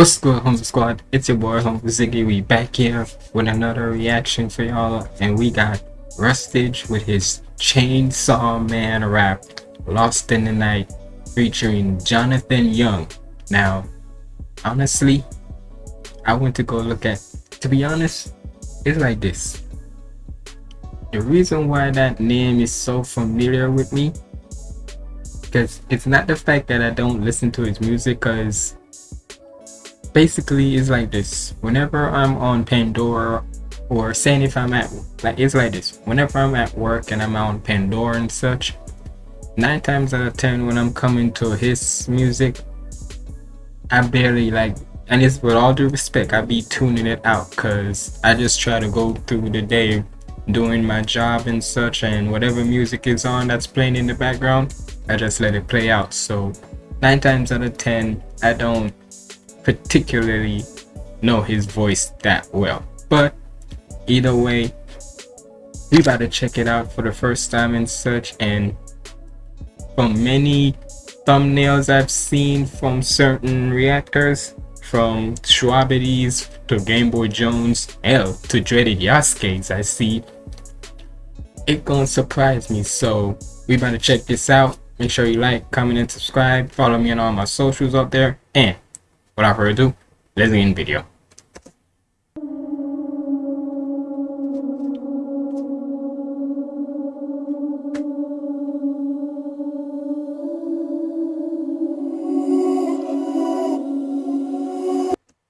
What's good, Humble Squad? It's your boy, Humble Ziggy. We back here with another reaction for y'all, and we got Rustage with his Chainsaw Man rap, Lost in the Night, featuring Jonathan Young. Now, honestly, I went to go look at, to be honest, it's like this. The reason why that name is so familiar with me, because it's not the fact that I don't listen to his music, because basically it's like this. Whenever i'm on pandora or saying if i'm at like it's like this. Whenever i'm at work and i'm on pandora and such nine times out of ten when i'm coming to his music i barely like and it's with all due respect i be tuning it out because i just try to go through the day doing my job and such and whatever music is on that's playing in the background i just let it play out. So nine times out of ten i don't particularly know his voice that well. But either way we about to check it out for the first time and such and from many thumbnails i've seen from certain reactors from Schwabities to Game Boy Jones L to Dreaded Yasuke's I see it gonna surprise me. So we about to check this out. Make sure you like comment and subscribe. Follow me on all my socials up there. And without further ado, let's get in video.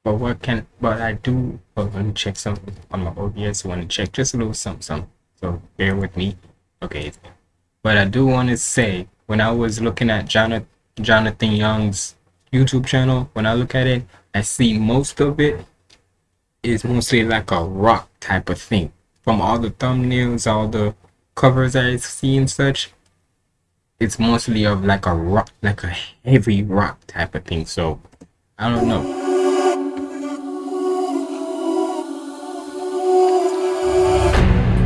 But what can but I do I want to check something on my OBS. Want to check just a little something, something. So bear with me. Okay. But I do want to say when I was looking at Jonathan Jonathan Young's YouTube channel, when I look at it, I see most of it is mostly like a rock type of thing. From all the thumbnails, all the covers I see and such, it's mostly of like a rock, like a heavy rock type of thing. So I don't know.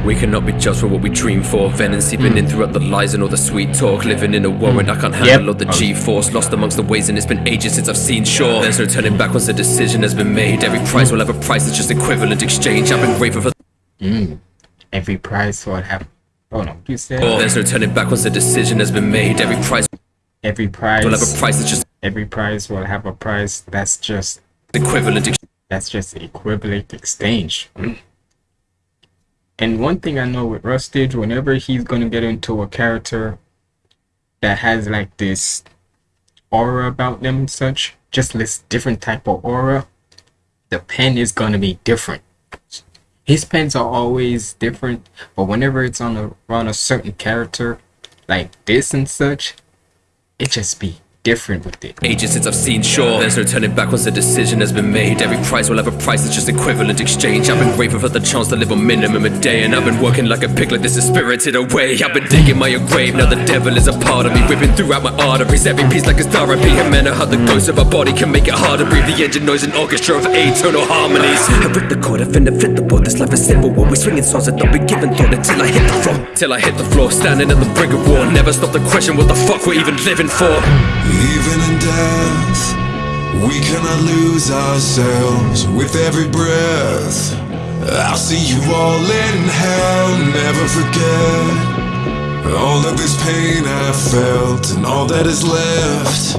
We cannot be judged for what we dream for. Venom seeping in throughout the lies and all the sweet talk. Living in a world I can't handle Yep. all the G-force. Lost amongst the ways and it's been ages since I've seen shore. There's no turning back once a decision has been made. Every price will have a price, it's just equivalent exchange. I've been grateful for Mm. Every price will have. Oh no, you said There's no turning back once a decision has been made. Every price every price. will have a price, it's just Every price will have a price. That's just equivalent exchange. that's just equivalent exchange. And one thing I know with Rustage, whenever he's gonna get into a character that has like this aura about them and such, just this different type of aura, the pen is gonna be different. His pens are always different, but whenever it's on a on a certain character like this and such, it just be different with it. Ages since I've seen shore. There's no turning back once a decision has been made. Every price will have a price, it's just equivalent exchange. I've been grateful for the chance to live on minimum a day. And I've been working like a pig, like this is spirited away. I've been digging my own grave, now the devil is a part of me. Ripping throughout my arteries, every piece like a therapy. A manner how the ghost of a body can make it hard to breathe. The engine noise and orchestra of eternal harmonies. I rip the chord, I finna flip the board. This life is simple, when we swinging songs that don't be given thought until I hit the floor. Till I hit the floor, standing at the brink of war. Never stop the question what the fuck we're even living for. Even in death, we cannot lose ourselves with every breath. I'll see you all in hell, never forget. All of this pain I felt, and all that is left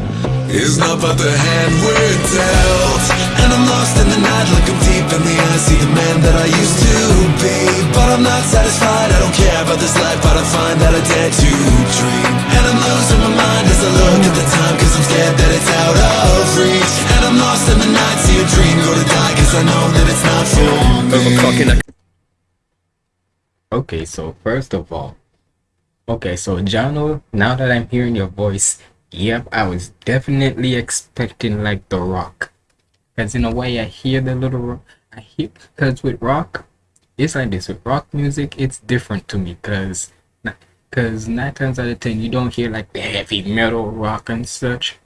is not but the hand we're dealt. And I'm lost in the night, looking deep in the eyes, see the man that I used to be. But I'm not satisfied, I don't care about this life, but I find that I dare to dream. And I'm losing my mind as I look at the time, cause I'm scared that it's out of reach. And I'm lost in the night, see a dream go to die, cause I know that it's not for me. Okay, so first of all, okay, so Jono, now that I'm hearing your voice, yep, I was definitely expecting like The Rock. Because in a way, I hear the little, I hear, because with rock, it's like this. With rock music, it's different to me because, because nine times out of ten, you don't hear like the heavy metal rock and such.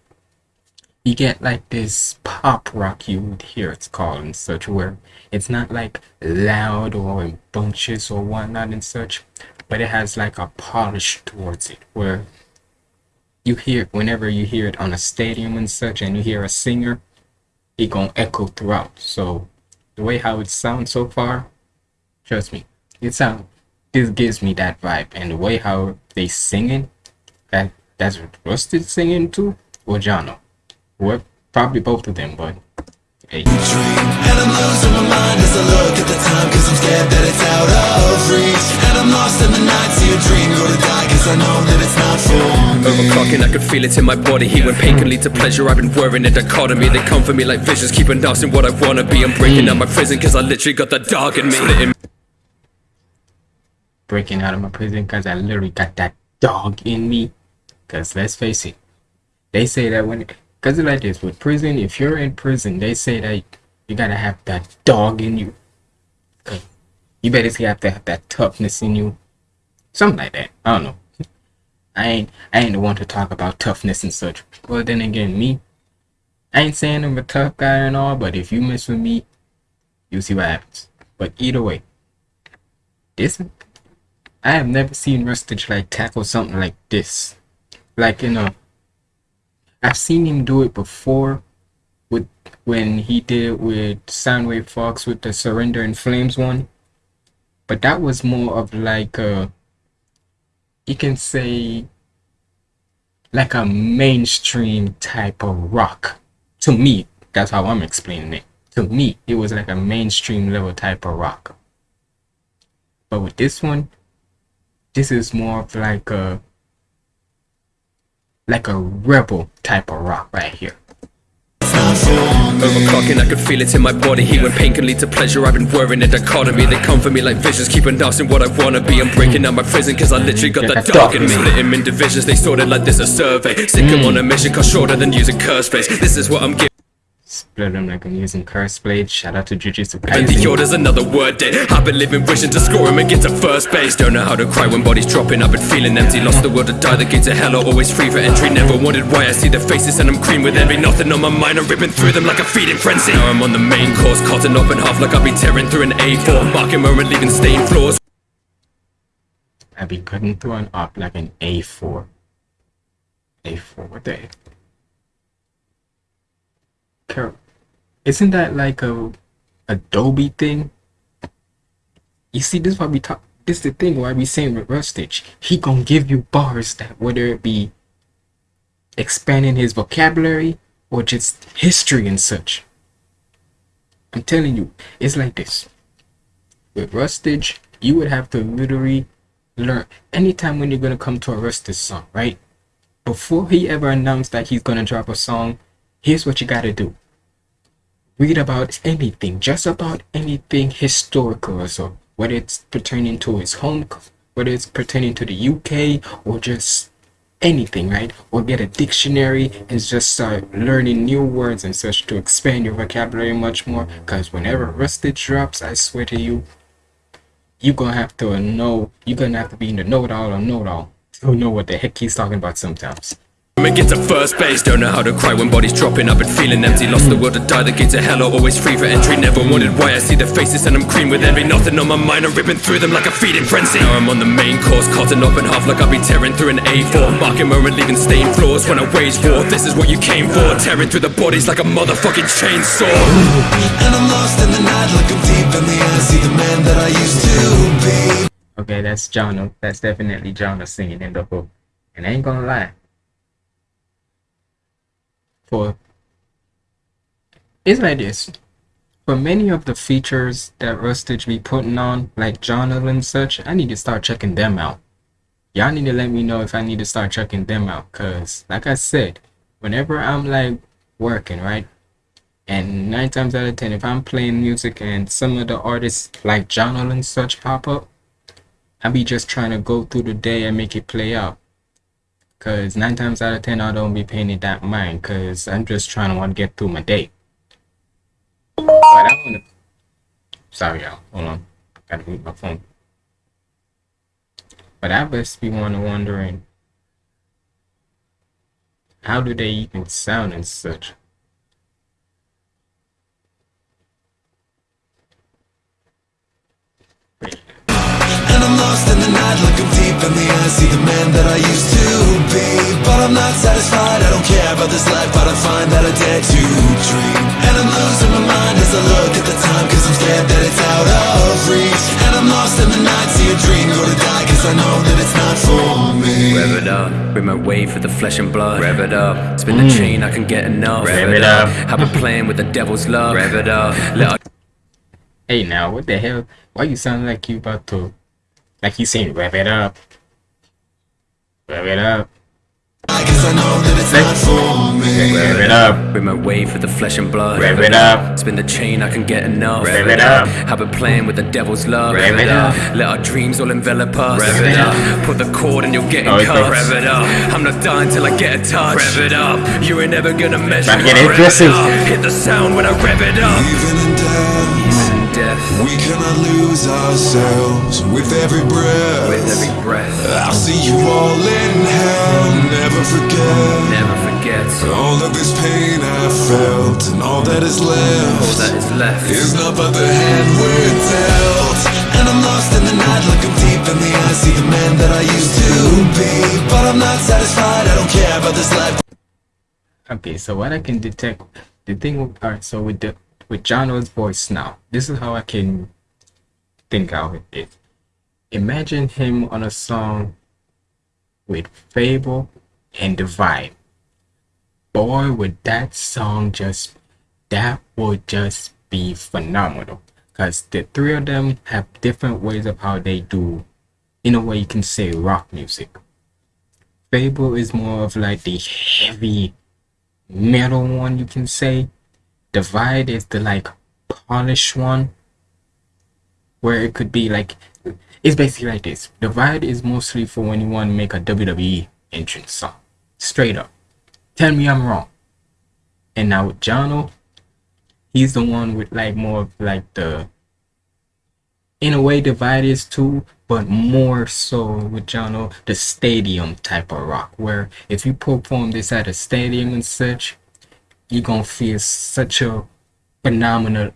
You get like this pop rock you would hear it's called and such where it's not like loud or in bunches or whatnot and such but it has like a polish towards it where you hear whenever you hear it on a stadium and such and you hear a singer it gonna echo throughout. So the way how it sounds so far, trust me, it sound this gives me that vibe. And the way how they singing, that that's Rustage singing too, or Jono. What probably both of them, but hey. And I'm losing my mind as I look at the time Cause I'm scared that it's out of reach And I'm lost in the night, see a dream go to die Cause I know overclocking, o'clock and I could feel it in my body. He when pain can lead to pleasure. I've been wearing a dichotomy. They come for me like visions Keep announcing what I wanna be. I'm breaking out my prison cause I literally got that dog in me. Breaking out of my prison cause I literally got that dog in me. Cause let's face it They say that when Cause it's like this with prison. If you're in prison they say that you gotta have that dog in you. You better have to have that toughness in you. Something like that. I don't know. I ain't I ain't the one to talk about toughness and such. Well then again, me, I ain't saying I'm a tough guy and all, but if you mess with me, you'll see what happens. But either way, this I have never seen Rustage like tackle something like this. Like you know, I've seen him do it before with when he did it with Soundwave Fox with the Surrender and Flames one. But that was more of like a you can say like a mainstream type of rock. To me, that's how I'm explaining it. To me, it was like a mainstream level type of rock. But with this one, this is more of like a like a rebel type of rock right here. Overclocking, I could feel it in my body. Heat when pain can lead to pleasure. I've been worrying a dichotomy. They come for me like visions, keeping asking what I wanna be. I'm breaking out my prison, cause I literally got the that dog in me. me. Split him in divisions, they sorted like this a survey. Sick him on a mission, cause shorter than using curse space. This is what I'm giving. Split them like I'm using curse blade. Shout out to Jujutsu And the Kaisen. order's another word day. I've been living wishing to score him and get to first base. Don't know how to cry when bodies dropping. I've been feeling empty. Lost the will to die. The gates of hell are always free for entry. Never wondered why I see the faces and I'm green with envy. Nothing on my mind. I'm ripping through them like a feeding frenzy. Now I'm on the main course, cutting up in half like I'll be tearing through an A4. Marking moment, leaving stained floors. I be cutting through an up like an A4. A4, what the heck? Isn't that like a Adobe thing? You see, this is why we talk. This is the thing why we saying with Rustage. He gonna give you bars that whether it be expanding his vocabulary or just history and such. I'm telling you, it's like this. With Rustage, you would have to literally learn anytime when you're gonna come to a Rustage song, right? Before he ever announced that he's gonna drop a song, here's what you gotta do. Read about anything, just about anything historical or so, whether it's pertaining to his home, whether it's pertaining to the UK or just anything, right? Or get a dictionary and just start learning new words and such to expand your vocabulary much more. Because whenever Rustage drops, I swear to you, you're gonna have to know, you're gonna have to be in the know it all or know it all to know what the heck he's talking about sometimes. And get to first base. Don't know how to cry when bodies dropping. I've been feeling empty. Lost the will to die. The gates of hell are always free for entry. Never wondered why I see the faces and I'm green with envy. Nothing on my mind. I'm ripping through them like a feeding frenzy. Now I'm on the main course, cutting up in half like I'll be tearing through an A4. Marking moment, leaving stained floors when I wage war. This is what you came for. Tearing through the bodies like a motherfucking chainsaw. And I'm lost in the night, looking deep in the eyes See the man that I used to be Okay, that's Jono. That's definitely Jono singing in the hook. And I ain't gonna lie. For it's like this. For many of the features that Rustage be putting on, like Jono and such, I need to start checking them out. Y'all need to let me know if I need to start checking them out. Cause like I said, whenever I'm like working, right? And nine times out of ten, if I'm playing music and some of the artists like Jono and such pop up, I be just trying to go through the day and make it play out. Cause nine times out of ten I don't be paying it that mind cause I'm just trying to want to get through my day. But I wanna sorry y'all, hold on. Gotta mute my phone. But I just be wondering how do they even sound and such? And I'm lost in the night, looking deep in the eyes See the man that I used to be But I'm not satisfied, I don't care about this life, but I find that I dare to dream. And I'm losing my mind as I look at the time, cause I'm scared that it's out of reach. And I'm lost in the night, see a dream go to die, cause I know that it's not for me. Rev it up, bring my way for the flesh and blood. Rev it up, spin the mm. chain, I can get enough. Rev it up. I've been playing with the devil's love. Rev it up, let our Hey now, what the hell? Why you sound like you about to like you saying rev it up? Rev it up. Cause I know that it's not for me. Rev it up. Bring my way for the flesh and blood. Rev it up. Spin the chain, I can get enough. Rev it up. I've been playing with the devil's love. Rev it up. Let our dreams all envelop us. Rev it up. Put the chord and you're getting Oh, it cut. Rev it up. I'm not dying till I get a touch. Rev it up. You ain't never gonna measure. Trying to get it aggressive. up. Hit the sound when I rev it up. Even in death, Even in death, we cannot lose ourselves with every breath. with every breath, I'll see you all in hell, never forget. never forget. All of this pain I felt, and all that is All left that is left. is not but the hand we're dealt. And I'm lost in the night, looking deep in the eyes, see the man that I used to be. But I'm not satisfied, I don't care about this life. Okay, so what I can detect, the thing, with, alright, so with the with Jono's voice now, this is how I can think out of it. Imagine him on a song with Fable and Divide. Boy, would that song just that would just be phenomenal. Cause the three of them have different ways of how they do, in a way you can say rock music. Fable is more of like the heavy metal one you can say divide is the like polished one where it could be like it's basically like this. Divide is mostly for when you want to make a wwe entrance song. Straight up. Tell me i'm wrong. And now with jono he's the one with like more of like the in a way divide is too but more so with Jono the stadium type of rock where if you perform this at a stadium and such you're gonna feel such a phenomenal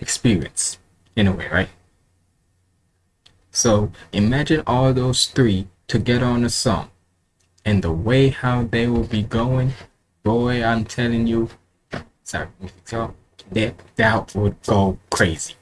experience in a way right? So imagine all those three together on a song and the way how they will be going boy i'm telling you sorry so that that would go crazy.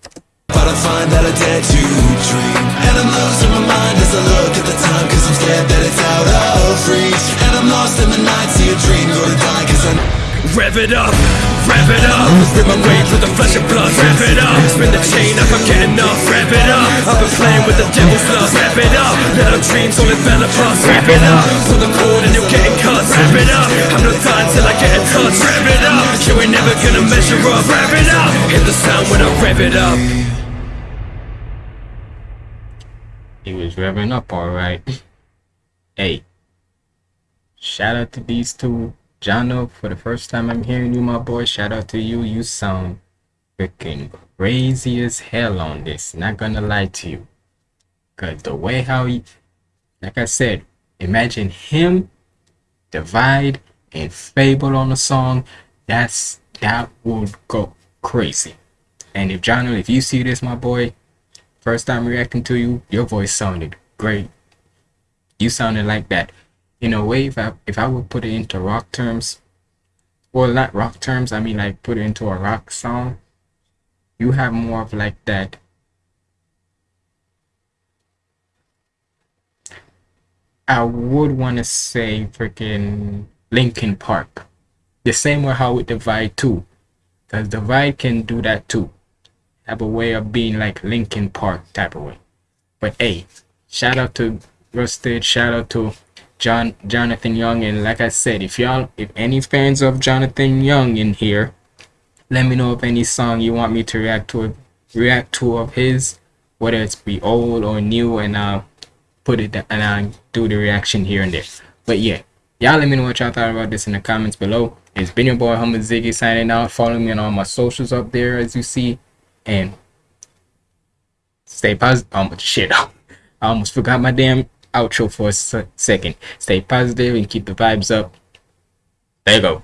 But I find that I dare to dream. And I'm losing my mind as I look at the time Cause I'm scared that it's out of reach. And I'm lost in the night, see a dream go to die Cause I Rev it up, rev it up. Rip my way through the flesh and blood. Rev it up, spin the chain, up, I can't get enough. Rev it up, I've been playing with the devil's love. Rev it up, let our dreams all envelop us. Rev it up, pull the cord and you're getting cut. Rev it up, I'm not dying till I get a touch. Rev it up, you ain't never gonna measure up. Rev it up, hit the sound when I rev it up. He was revving up all right. hey, shout out to these two. Jono, for the first time I'm hearing you, my boy. Shout out to you. You sound freaking crazy as hell on this. Not gonna lie to you. Cause the way how he, like I said, imagine him, Divide, and Fable on the song. That's that would go crazy. And if Jono, if you see this, my boy, First time reacting to you, your voice sounded great. You sounded like that. In a way, if I if I would put it into rock terms, well, not rock terms, I mean like put it into a rock song, you have more of like that. I would want to say freaking Linkin Park. The same way how with Divide too. Because Divide can do that too have a way of being like Linkin Park type of way. But hey, shout out to Rustage, shout out to John Jonathan Young, and like I said, if y'all if any fans of Jonathan Young in here, let me know of any song you want me to react to react to of his, whether it's be old or new, and I'll put it and I'll do the reaction here and there. But yeah, y'all let me know what y'all thought about this in the comments below. It's been your boy Humble Ziggy signing out. Follow me on all my socials up there as you see and stay positive. Um, shit, I almost forgot my damn outro for a second. Stay positive and keep the vibes up. There you go.